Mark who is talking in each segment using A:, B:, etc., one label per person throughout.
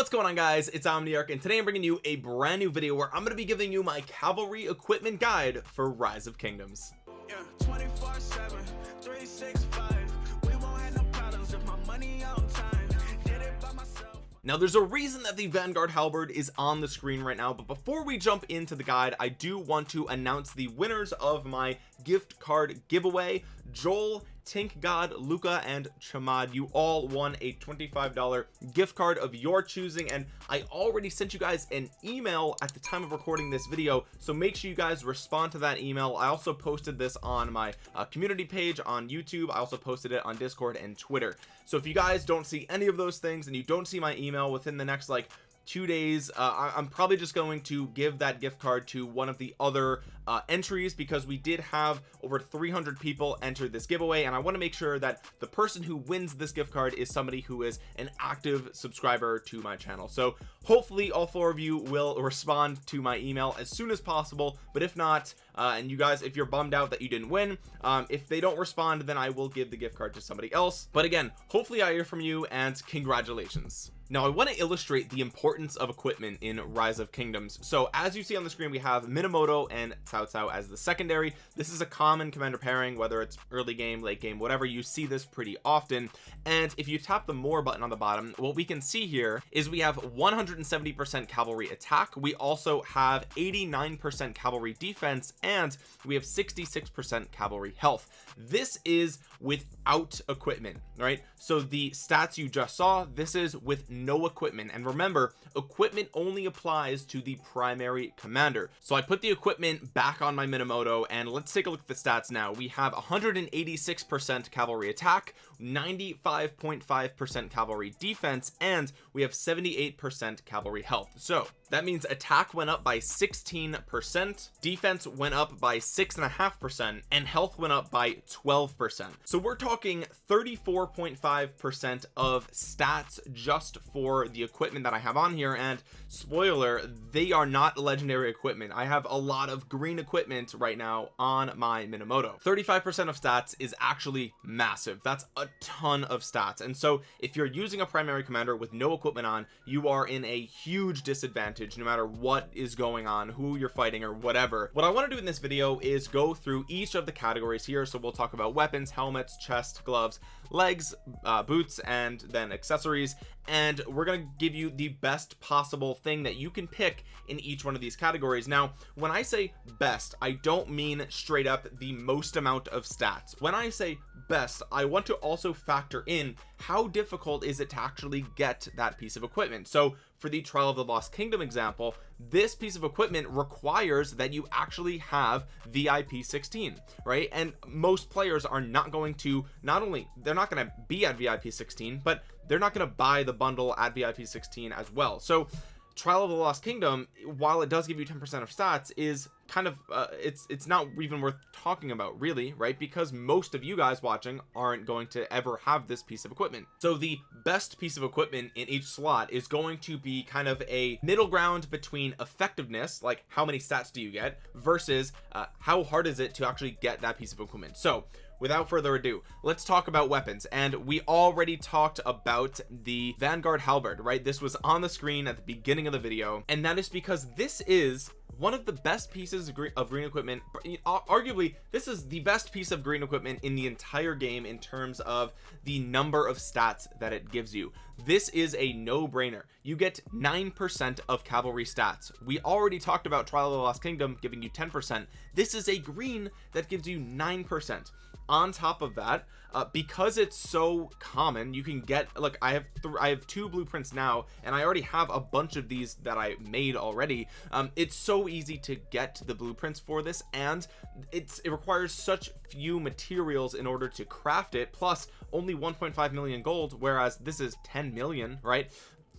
A: what's going on guys? It's omniarch and today i'm bringing you a brand new video where i'm going to be giving you my cavalry equipment guide for rise of kingdoms. Yeah, 24 7 365 we won't have no problems if my money on time. Did it by myself. Now there's a reason that the Vanguard halberd is on the screen right now but before we jump into the guide I do want to announce the winners of my gift card giveaway Joel Tink God Luca and Chamad. You all won a $25 gift card of your choosing and I already sent you guys an email at the time of recording this video so make sure you guys respond to that email. I also posted this on my uh, community page on YouTube. I also posted it on discord and Twitter. So if you guys don't see any of those things and you don't see my email within the next like two days uh, I'm probably just going to give that gift card to one of the other uh, entries because we did have over 300 people enter this giveaway and I want to make sure that the person who wins this gift card is somebody who is an active subscriber to my channel. So hopefully all four of you will respond to my email as soon as possible but if not uh, and you guys if you're bummed out that you didn't win um, if they don't respond then I will give the gift card to somebody else. But again hopefully I hear from you and congratulations now I want to illustrate the importance of equipment in rise of kingdoms. So as you see on the screen we have Minamoto and Cao Cao as the secondary. This is a common commander pairing whether it's early game late game whatever. You see this pretty often. And if you tap the more button on the bottom what we can see here is we have 170 percent cavalry attack. We also have 89 percent cavalry defense and we have 66 percent cavalry health. This is without equipment right? So the stats you just saw this is with no equipment. And remember equipment only applies to the primary commander. So I put the equipment back on my Minamoto and let's take a look at the stats now. We have 186 percent cavalry attack 95.5 percent cavalry defense and we have 78 percent cavalry health. So that means attack went up by 16 percent defense went up by six and a half percent and health went up by 12 percent. So we're talking 34.5 percent of stats just for the equipment that I have on here. And spoiler they are not legendary equipment. I have a lot of green equipment right now on my Minamoto. 35 percent of stats is actually massive. That's a ton of stats. And so if you're using a primary commander with no equipment on you are in a huge disadvantage no matter what is going on who you're fighting or whatever. What I want to do in this video is go through each of the categories here. So we'll talk about weapons helmets chest gloves legs uh, boots and then accessories. And we're going to give you the best possible thing that you can pick in each one of these categories. Now when I say best I don't mean straight up the most amount of stats. When I say best I want to also factor in how difficult is it to actually get that piece of equipment. So for the trial of the lost kingdom example this piece of equipment requires that you actually have vip 16 right? And most players are not going to not only they're not going to be at vip 16 but they're not going to buy the bundle at vip 16 as well. So trial of the lost kingdom while it does give you 10 percent of stats is kind of uh, it's it's not even worth talking about really right? Because most of you guys watching aren't going to ever have this piece of equipment. So the best piece of equipment in each slot is going to be kind of a middle ground between effectiveness like how many stats do you get versus uh, how hard is it to actually get that piece of equipment. So without further ado let's talk about weapons. And we already talked about the Vanguard halberd right? This was on the screen at the beginning of the video. And that is because this is one of the best pieces of green, equipment. Arguably this is the best piece of green equipment in the entire game in terms of the number of stats that it gives you. This is a no-brainer. You get nine percent of cavalry stats. We already talked about trial of the lost kingdom giving you 10 percent. This is a green that gives you nine percent on top of that uh, because it's so common you can get look I have I have two blueprints now and I already have a bunch of these that I made already. Um, it's so easy to get the blueprints for this and it's it requires such few materials in order to craft it plus only 1.5 million gold whereas this is 10 million right?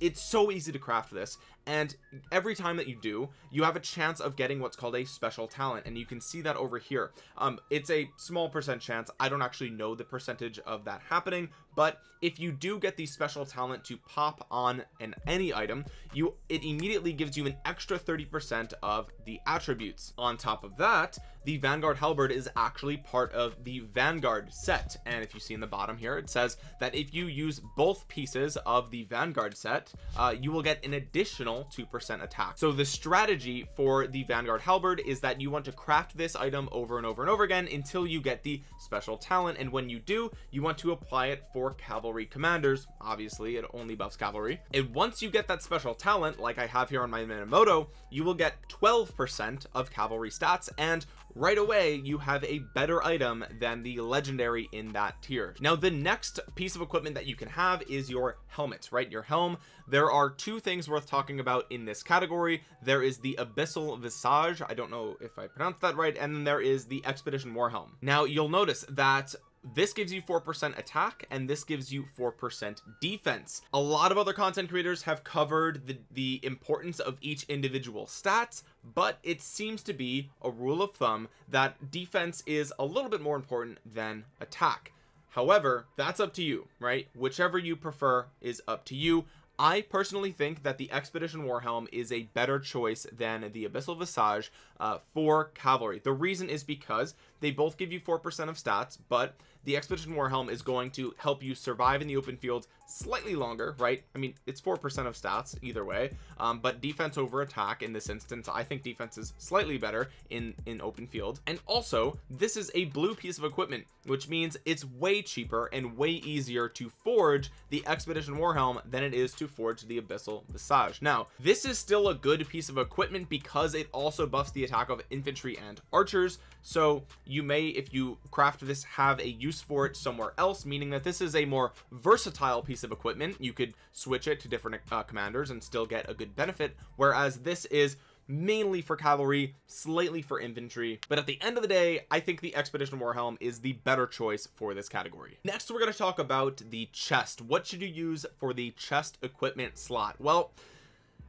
A: It's so easy to craft this and every time that you do you have a chance of getting what's called a special talent and you can see that over here. Um it's a small percent chance. I don't actually know the percentage of that happening but if you do get the special talent to pop on an any item you it immediately gives you an extra 30 percent of the attributes. On top of that the vanguard halberd is actually part of the vanguard set. And if you see in the bottom here it says that if you use both pieces of the vanguard set uh, you will get an additional two percent attack. So the strategy for the vanguard halberd is that you want to craft this item over and over and over again until you get the special talent. And when you do you want to apply it for cavalry commanders. Obviously it only buffs cavalry. And once you get that special talent like I have here on my Minamoto you will get 12 percent of cavalry stats and right away you have a better item than the legendary in that tier. Now the next piece of equipment that you can have is your helmet right? Your helm. There are two things worth talking about in this category. There is the abyssal visage I don't know if I pronounced that right and then there is the expedition war helm now you'll notice that this gives you 4% attack and this gives you 4% defense. A lot of other content creators have covered the the importance of each individual stats but it seems to be a rule of thumb that defense is a little bit more important than attack. However that's up to you right? Whichever you prefer is up to you. I personally think that the Expedition Warhelm is a better choice than the Abyssal Visage uh, for cavalry. The reason is because they both give you 4% of stats, but the Expedition war helm is going to help you survive in the open field slightly longer, right? I mean, it's 4% of stats either way, um, but defense over attack in this instance, I think defense is slightly better in, in open field. And also, this is a blue piece of equipment, which means it's way cheaper and way easier to forge the Expedition Warhelm than it is to forge the Abyssal Visage. Now, this is still a good piece of equipment because it also buffs the attack of infantry and archers. So you may, if you craft this, have a use for it somewhere else, meaning that this is a more versatile piece of equipment. You could switch it to different uh, commanders and still get a good benefit. Whereas this is mainly for cavalry slightly for infantry but at the end of the day I think the expedition war helm is the better choice for this category next we're going to talk about the chest what should you use for the chest equipment slot well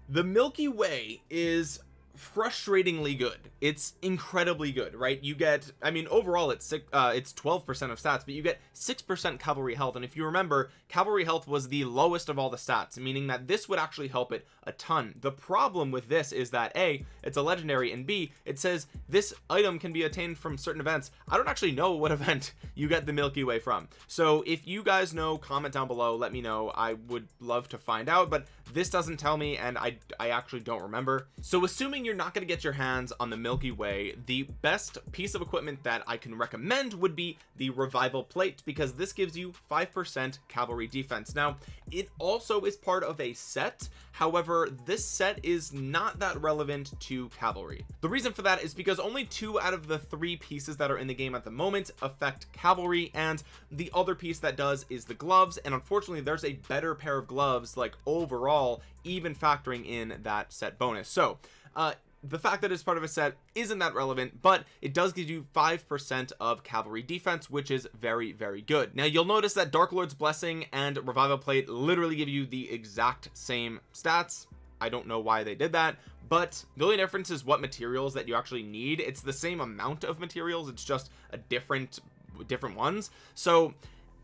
A: the Milky Way is frustratingly good. It's incredibly good right? You get I mean overall it's six uh it's 12 percent of stats but you get six percent cavalry health. And if you remember cavalry health was the lowest of all the stats meaning that this would actually help it a ton. The problem with this is that a it's a legendary and b it says this item can be attained from certain events. I don't actually know what event you get the Milky Way from. So if you guys know comment down below let me know. I would love to find out but this doesn't tell me and I I actually don't remember. So assuming you're not going to get your hands on the Milky Way the best piece of equipment that I can recommend would be the revival plate because this gives you 5% cavalry defense. Now it also is part of a set however this set is not that relevant to cavalry. The reason for that is because only two out of the three pieces that are in the game at the moment affect cavalry and the other piece that does is the gloves and unfortunately there's a better pair of gloves like overall even factoring in that set bonus. So uh the fact that it's part of a set isn't that relevant but it does give you five percent of cavalry defense which is very very good. Now you'll notice that dark lord's blessing and revival plate literally give you the exact same stats. I don't know why they did that but the only difference is what materials that you actually need. It's the same amount of materials it's just a different different ones. So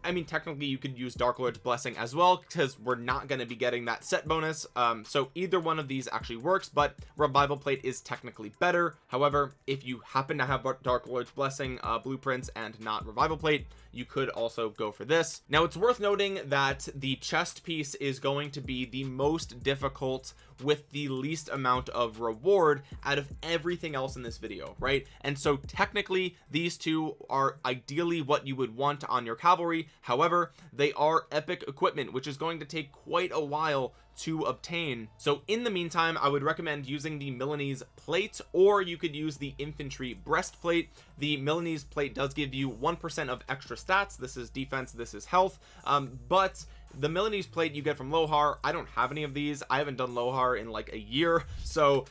A: I mean technically you could use Dark Lord's blessing as well because we're not going to be getting that set bonus. Um so either one of these actually works but revival plate is technically better. However if you happen to have Dark Lord's blessing uh blueprints and not revival plate you could also go for this. Now it's worth noting that the chest piece is going to be the most difficult with the least amount of reward out of everything else in this video right? And so technically these two are ideally what you would want on your cavalry however they are epic equipment which is going to take quite a while to obtain. So in the meantime I would recommend using the Milanese plate or you could use the infantry breastplate. The Milanese plate does give you one percent of extra stats. This is defense this is health. Um, but the Milanese plate you get from Lohar I don't have any of these. I haven't done Lohar in like a year so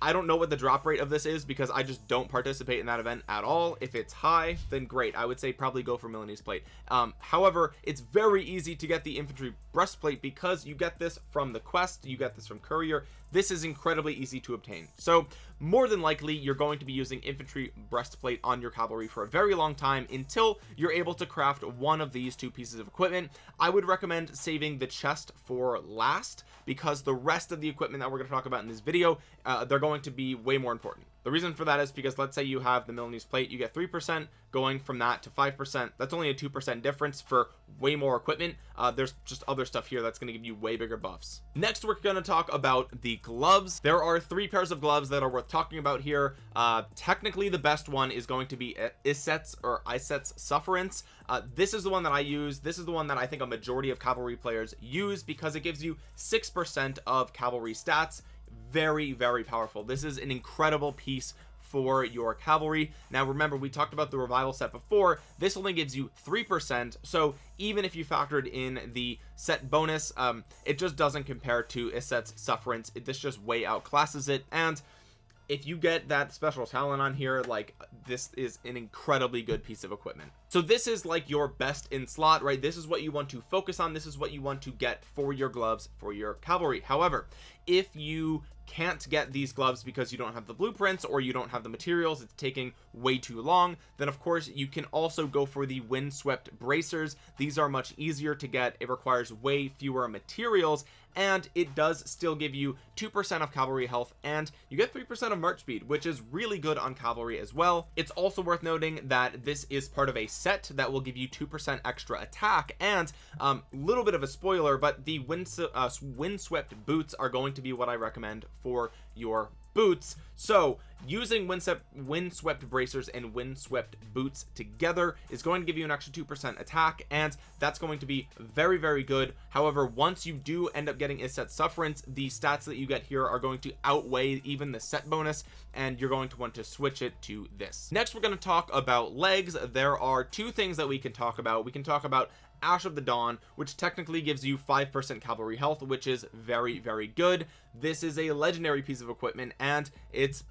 A: I don't know what the drop rate of this is because I just don't participate in that event at all. If it's high then great. I would say probably go for Milanese plate. Um, however it's very easy to get the infantry breastplate because you get this from the quest you get this from courier this is incredibly easy to obtain. So more than likely you're going to be using infantry breastplate on your cavalry for a very long time until you're able to craft one of these two pieces of equipment. I would recommend saving the chest for last because the rest of the equipment that we're going to talk about in this video uh, they're going to be way more important the reason for that is because let's say you have the Milanese plate you get three percent going from that to five percent. That's only a two percent difference for way more equipment. Uh, there's just other stuff here that's going to give you way bigger buffs. Next we're going to talk about the gloves. There are three pairs of gloves that are worth talking about here. Uh, technically the best one is going to be Iset's or Iset's sufferance. Uh, this is the one that I use. This is the one that I think a majority of cavalry players use because it gives you six percent of cavalry stats very very powerful. This is an incredible piece for your cavalry. Now remember we talked about the revival set before. This only gives you three percent. So even if you factored in the set bonus um it just doesn't compare to Iset's sufferance. It, this just way outclasses it. And if you get that special talent on here like this is an incredibly good piece of equipment. So this is like your best in slot right? This is what you want to focus on. This is what you want to get for your gloves for your cavalry. However if you can't get these gloves because you don't have the blueprints or you don't have the materials it's taking way too long then of course you can also go for the windswept bracers. These are much easier to get. It requires way fewer materials and it does still give you two percent of cavalry health and you get three percent of march speed which is really good on cavalry as well. It's also worth noting that this is part of a set that will give you two percent extra attack and a um, little bit of a spoiler but the wind uh, windswept boots are going to be what i recommend for your boots. So using windswept windswept bracers and windswept boots together is going to give you an extra two percent attack and that's going to be very very good. However once you do end up getting Iset sufferance the stats that you get here are going to outweigh even the set bonus and you're going to want to switch it to this. Next we're going to talk about legs. There are two things that we can talk about. We can talk about ash of the dawn which technically gives you five percent cavalry health which is very very good. This is a legendary piece of equipment and it's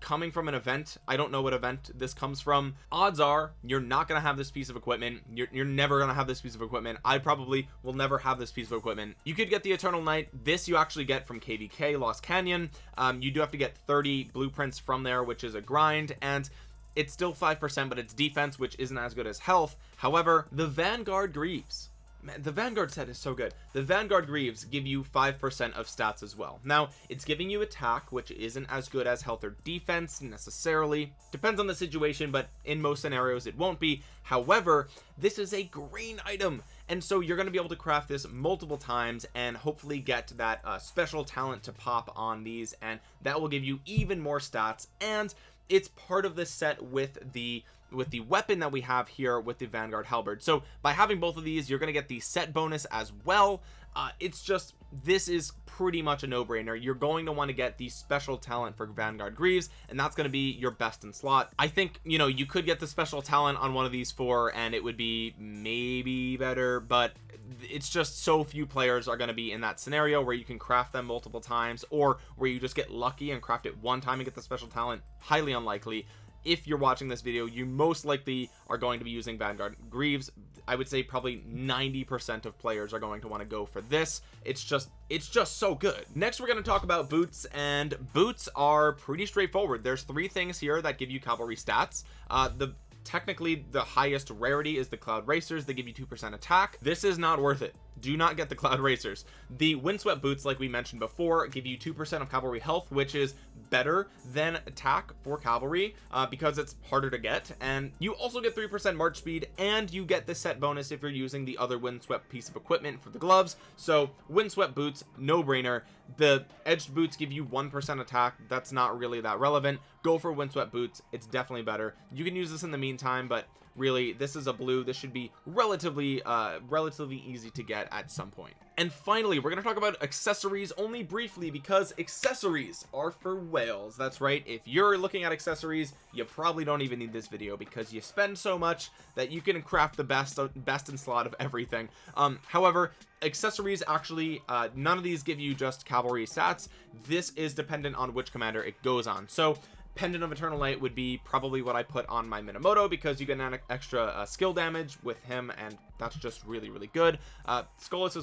A: coming from an event. I don't know what event this comes from. Odds are you're not gonna have this piece of equipment. You're, you're never gonna have this piece of equipment. I probably will never have this piece of equipment. You could get the eternal knight. This you actually get from kvk lost canyon. Um, you do have to get 30 blueprints from there which is a grind and it's still five percent but it's defense which isn't as good as health. However the vanguard greaves man the vanguard set is so good. The vanguard greaves give you five percent of stats as well. Now it's giving you attack which isn't as good as health or defense necessarily. Depends on the situation but in most scenarios it won't be. However this is a green item and so you're going to be able to craft this multiple times and hopefully get that uh, special talent to pop on these and that will give you even more stats and it's part of the set with the with the weapon that we have here with the vanguard halberd. So by having both of these you're going to get the set bonus as well uh, it's just this is pretty much a no-brainer. You're going to want to get the special talent for vanguard greaves and that's going to be your best in slot. I think you know you could get the special talent on one of these four and it would be maybe better but it's just so few players are going to be in that scenario where you can craft them multiple times or where you just get lucky and craft it one time and get the special talent. Highly unlikely if you're watching this video you most likely are going to be using Vanguard. Greaves I would say probably 90% of players are going to want to go for this. It's just it's just so good. Next we're going to talk about boots and boots are pretty straightforward. There's three things here that give you cavalry stats. Uh the technically the highest rarity is the cloud racers. They give you two percent attack. This is not worth it. Do not get the cloud racers. The windswept boots like we mentioned before give you two percent of cavalry health which is better than attack for cavalry uh, because it's harder to get. And you also get three percent march speed and you get the set bonus if you're using the other windswept piece of equipment for the gloves. So windswept boots no brainer the edged boots give you one percent attack. That's not really that relevant go for windswept boots. It's definitely better. You can use this in the meantime but really this is a blue. This should be relatively uh relatively easy to get at some point. and finally we're going to talk about accessories only briefly because accessories are for whales. That's right. If you're looking at accessories you probably don't even need this video because you spend so much that you can craft the best best in slot of everything. Um however accessories actually uh none of these give you just cavalry stats. This is dependent on which commander it goes on. So pendant of eternal light would be probably what I put on my Minamoto because you get an extra uh, skill damage with him and that's just really really good. Uh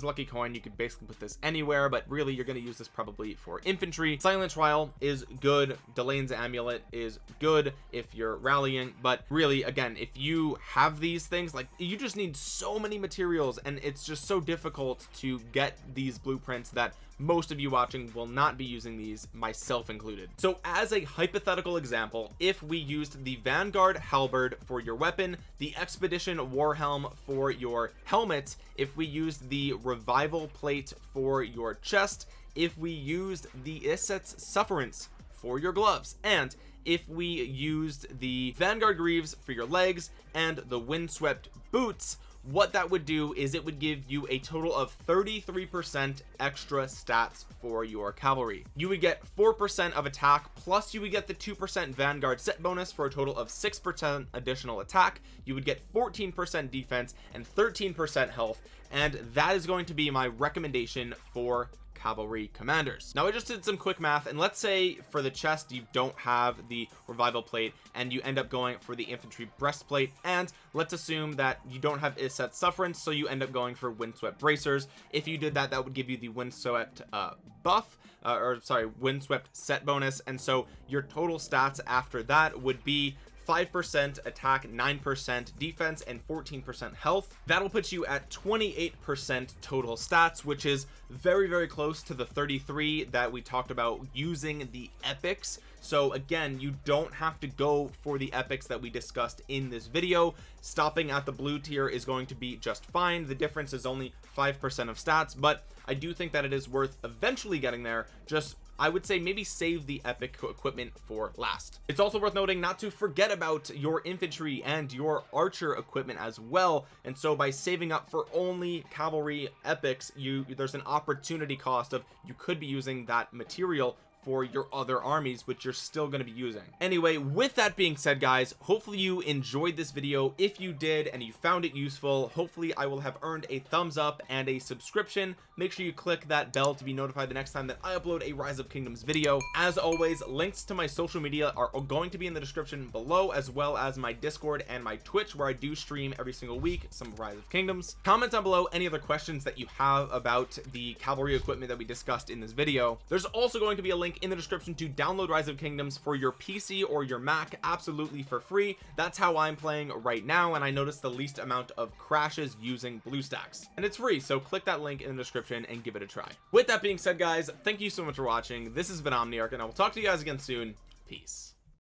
A: lucky coin. You could basically put this anywhere but really you're going to use this probably for infantry. Silent trial is good. Delane's amulet is good if you're rallying but really again if you have these things like you just need so many materials and it's just so difficult to get these blueprints that most of you watching will not be using these myself included. So as a hypothetical example if we used the vanguard halberd for your weapon the expedition war helm for your helmet if we used the revival plate for your chest if we used the Iset's sufferance for your gloves and if we used the vanguard greaves for your legs and the windswept boots what that would do is it would give you a total of 33 percent extra stats for your cavalry. You would get four percent of attack plus you would get the two percent vanguard set bonus for a total of six percent additional attack. You would get 14 percent defense and 13 percent health and that is going to be my recommendation for cavalry commanders. Now I just did some quick math and let's say for the chest you don't have the revival plate and you end up going for the infantry breastplate and let's assume that you don't have Iset sufferance so you end up going for windswept bracers. If you did that that would give you the windswept uh, buff uh, or sorry windswept set bonus and so your total stats after that would be 5% attack 9% defense and 14% health. That'll put you at 28% total stats which is very very close to the 33 that we talked about using the epics. So again you don't have to go for the epics that we discussed in this video. Stopping at the blue tier is going to be just fine. The difference is only five percent of stats but I do think that it is worth eventually getting there just I would say maybe save the epic equipment for last. It's also worth noting not to forget about your infantry and your archer equipment as well. And so by saving up for only cavalry epics you there's an opportunity cost of you could be using that material for your other armies which you're still going to be using. Anyway with that being said guys hopefully you enjoyed this video. If you did and you found it useful hopefully I will have earned a thumbs up and a subscription. Make sure you click that bell to be notified the next time that I upload a rise of kingdoms video. As always links to my social media are going to be in the description below as well as my discord and my twitch where I do stream every single week some rise of kingdoms. Comment down below any other questions that you have about the cavalry equipment that we discussed in this video. There's also going to be a link link in the description to download rise of kingdoms for your pc or your mac absolutely for free. That's how i'm playing right now and i noticed the least amount of crashes using bluestacks. And it's free so click that link in the description and give it a try. With that being said guys thank you so much for watching. This has been omniarch and i will talk to you guys again soon. Peace